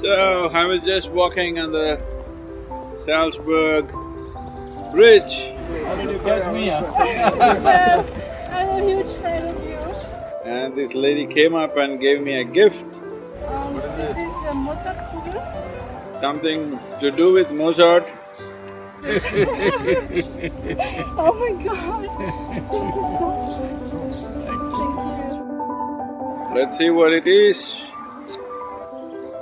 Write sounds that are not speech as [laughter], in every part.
So, I was just walking on the Salzburg Bridge. How did you catch me? huh? well, I'm a huge fan of you. And this lady came up and gave me a gift, Um, this is a Mozart Kugel. something to do with Mozart. [laughs] Oh my god! Thank you so much. Thank you. Let's see what it is.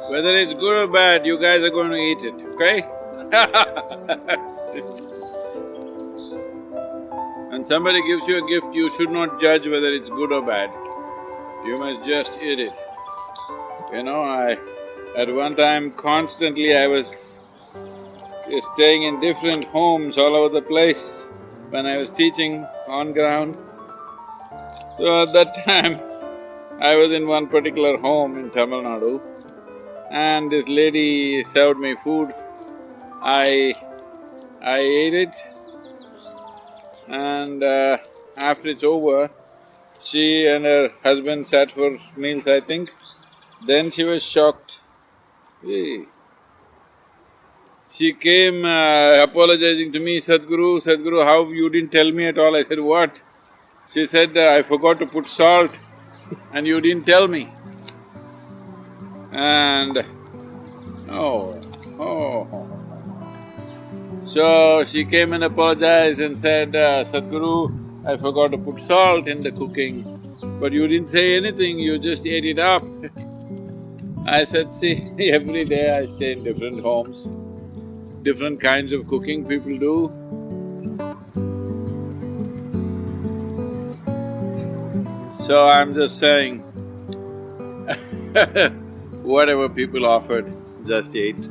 Whether it's good or bad, you guys are going to eat it, okay? [laughs] when somebody gives you a gift, you should not judge whether it's good or bad. You must just eat it. You know, I… at one time constantly I was staying in different homes all over the place when I was teaching on ground. So at that [laughs] time, I was in one particular home in Tamil Nadu and this lady served me food. I… I ate it and uh, after it's over, she and her husband sat for meals, I think. Then she was shocked. Hey. She came uh, apologizing to me, Sadhguru, Sadhguru, how you didn't tell me at all? I said, what? She said, I forgot to put salt and you didn't tell me. And… oh, oh. So she came and apologized and said, uh, Sadhguru, I forgot to put salt in the cooking, but you didn't say anything, you just ate it up. I said, see, [laughs] every day I stay in different homes, different kinds of cooking people do. So I'm just saying, [laughs] whatever people offered, just ate.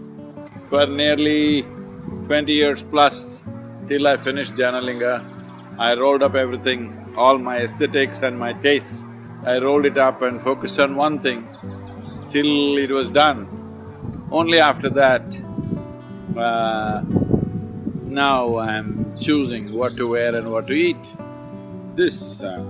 For nearly twenty years plus, till I finished Dhyanalinga, I rolled up everything, all my aesthetics and my tastes. I rolled it up and focused on one thing till it was done. Only after that, uh, now I'm choosing what to wear and what to eat. This uh,